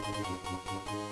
まくまく。